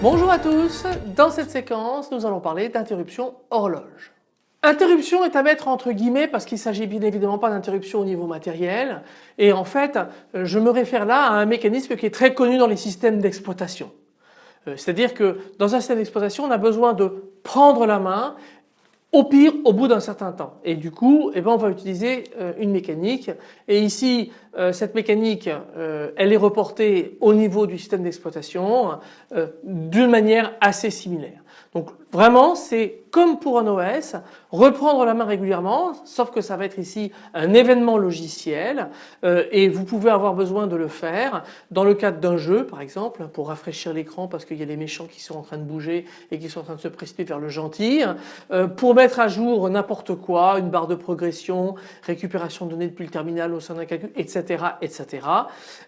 Bonjour à tous, dans cette séquence nous allons parler d'interruption horloge. Interruption est à mettre entre guillemets parce qu'il s'agit bien évidemment pas d'interruption au niveau matériel et en fait je me réfère là à un mécanisme qui est très connu dans les systèmes d'exploitation. Euh, c'est-à-dire que dans un système d'exploitation on a besoin de prendre la main au pire au bout d'un certain temps et du coup eh ben, on va utiliser euh, une mécanique et ici euh, cette mécanique elle est reportée au niveau du système d'exploitation d'une manière assez similaire. Donc vraiment c'est comme pour un OS, reprendre la main régulièrement, sauf que ça va être ici un événement logiciel euh, et vous pouvez avoir besoin de le faire dans le cadre d'un jeu par exemple pour rafraîchir l'écran parce qu'il y a les méchants qui sont en train de bouger et qui sont en train de se précipiter vers le gentil, euh, pour mettre à jour n'importe quoi, une barre de progression, récupération de données depuis le terminal au sein d'un calcul, etc. etc.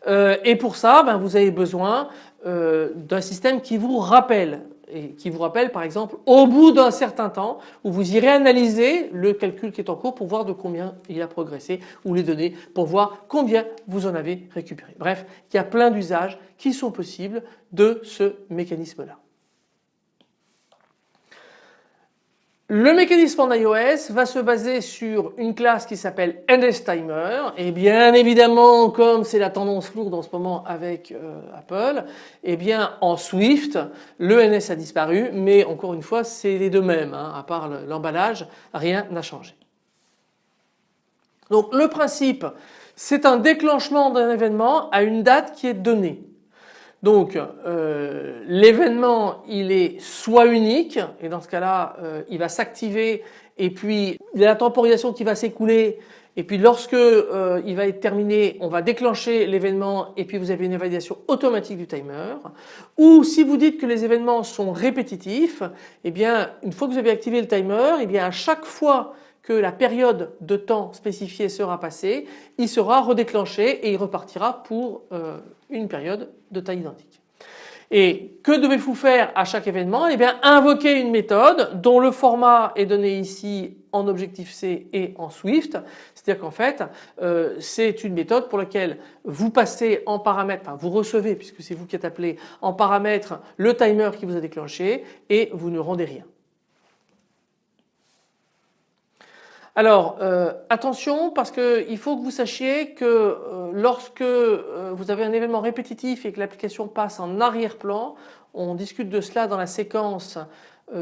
Euh, et pour ça ben, vous avez besoin d'un système qui vous rappelle et qui vous rappelle par exemple au bout d'un certain temps où vous irez analyser le calcul qui est en cours pour voir de combien il a progressé ou les données pour voir combien vous en avez récupéré. Bref, il y a plein d'usages qui sont possibles de ce mécanisme là. Le mécanisme en iOS va se baser sur une classe qui s'appelle NSTimer et bien évidemment comme c'est la tendance lourde en ce moment avec euh, Apple et eh bien en Swift le NS a disparu mais encore une fois c'est les deux mêmes hein, à part l'emballage rien n'a changé. Donc le principe c'est un déclenchement d'un événement à une date qui est donnée. Donc euh, l'événement il est soit unique et dans ce cas-là euh, il va s'activer et puis il y a la temporisation qui va s'écouler et puis lorsque euh, il va être terminé on va déclencher l'événement et puis vous avez une validation automatique du timer. Ou si vous dites que les événements sont répétitifs eh bien une fois que vous avez activé le timer eh bien à chaque fois que la période de temps spécifiée sera passée, il sera redéclenché et il repartira pour une période de taille identique. Et que devez-vous faire à chaque événement? Eh bien invoquer une méthode dont le format est donné ici en Objective-C et en Swift. C'est-à-dire qu'en fait euh, c'est une méthode pour laquelle vous passez en paramètre, enfin vous recevez puisque c'est vous qui êtes appelé en paramètre le timer qui vous a déclenché et vous ne rendez rien. Alors euh, attention parce qu'il faut que vous sachiez que euh, lorsque euh, vous avez un événement répétitif et que l'application passe en arrière-plan, on discute de cela dans la séquence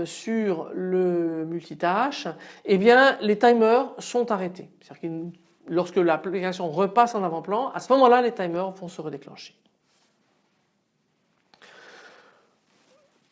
sur le multitâche, eh bien les timers sont arrêtés. C'est-à-dire que lorsque l'application repasse en avant-plan, à ce moment-là les timers vont se redéclencher.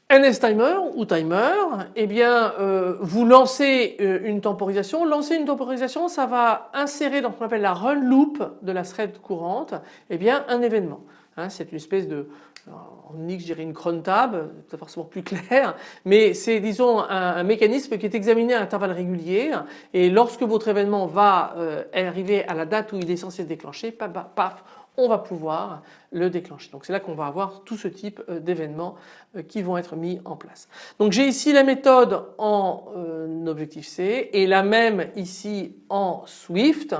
NSTimer ou timer, eh bien euh, vous lancez euh, une temporisation. Lancer une temporisation, ça va insérer dans ce qu'on appelle la run loop de la thread courante, eh bien un événement. Hein, c'est une espèce de, en X je une cron tab, c'est forcément plus clair, mais c'est disons un, mécanisme qui est examiné à intervalles réguliers et lorsque votre événement va euh, arriver à la date où il est censé se déclencher, paf, paf on va pouvoir le déclencher. Donc c'est là qu'on va avoir tout ce type euh, d'événements euh, qui vont être mis en place. Donc j'ai ici la méthode en euh, Objective-C et la même ici en Swift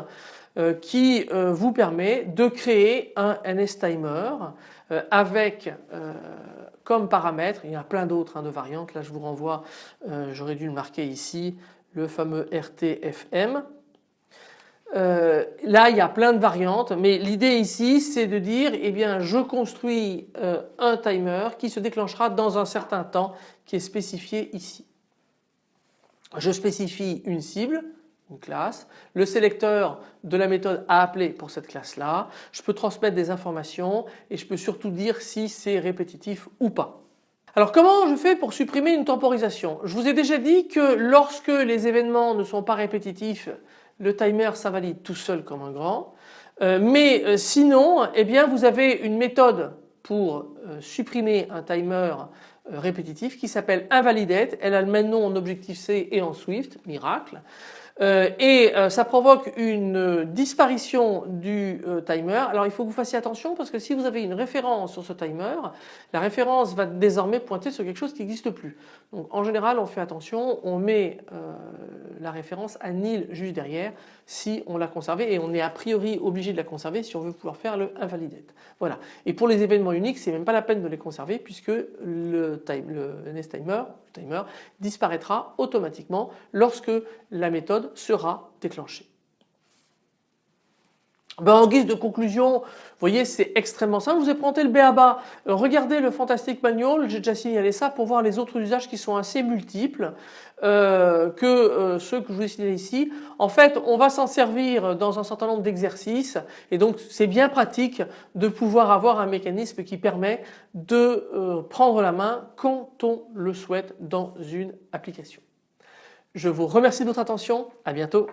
qui vous permet de créer un NSTimer avec comme paramètre, il y a plein d'autres hein, de variantes, là je vous renvoie, j'aurais dû le marquer ici, le fameux RTFM euh, là il y a plein de variantes mais l'idée ici c'est de dire eh bien je construis euh, un timer qui se déclenchera dans un certain temps qui est spécifié ici. Je spécifie une cible, une classe, le sélecteur de la méthode à appeler pour cette classe là, je peux transmettre des informations et je peux surtout dire si c'est répétitif ou pas. Alors comment je fais pour supprimer une temporisation? Je vous ai déjà dit que lorsque les événements ne sont pas répétitifs le timer ça valide tout seul comme un grand. Euh, mais euh, sinon eh bien vous avez une méthode pour euh, supprimer un timer répétitif qui s'appelle invalidate. Elle a le même nom en Objective-C et en Swift, miracle. et ça provoque une disparition du timer. Alors il faut que vous fassiez attention parce que si vous avez une référence sur ce timer, la référence va désormais pointer sur quelque chose qui n'existe plus. Donc en général on fait attention, on met la référence à nil juste derrière si on l'a conservée et on est a priori obligé de la conserver si on veut pouvoir faire le invalidate. Voilà. Et pour les événements uniques c'est même pas la peine de les conserver puisque le, nest le timer disparaîtra automatiquement lorsque la méthode sera déclenchée. Ben, en guise de conclusion, vous voyez c'est extrêmement simple, je vous ai présenté le BABA, euh, regardez le Fantastic Manual, j'ai déjà signalé ça pour voir les autres usages qui sont assez multiples euh, que euh, ceux que je vous ai signalés ici. En fait on va s'en servir dans un certain nombre d'exercices et donc c'est bien pratique de pouvoir avoir un mécanisme qui permet de prendre la main quand on le souhaite dans une application. Je vous remercie de votre attention, à bientôt.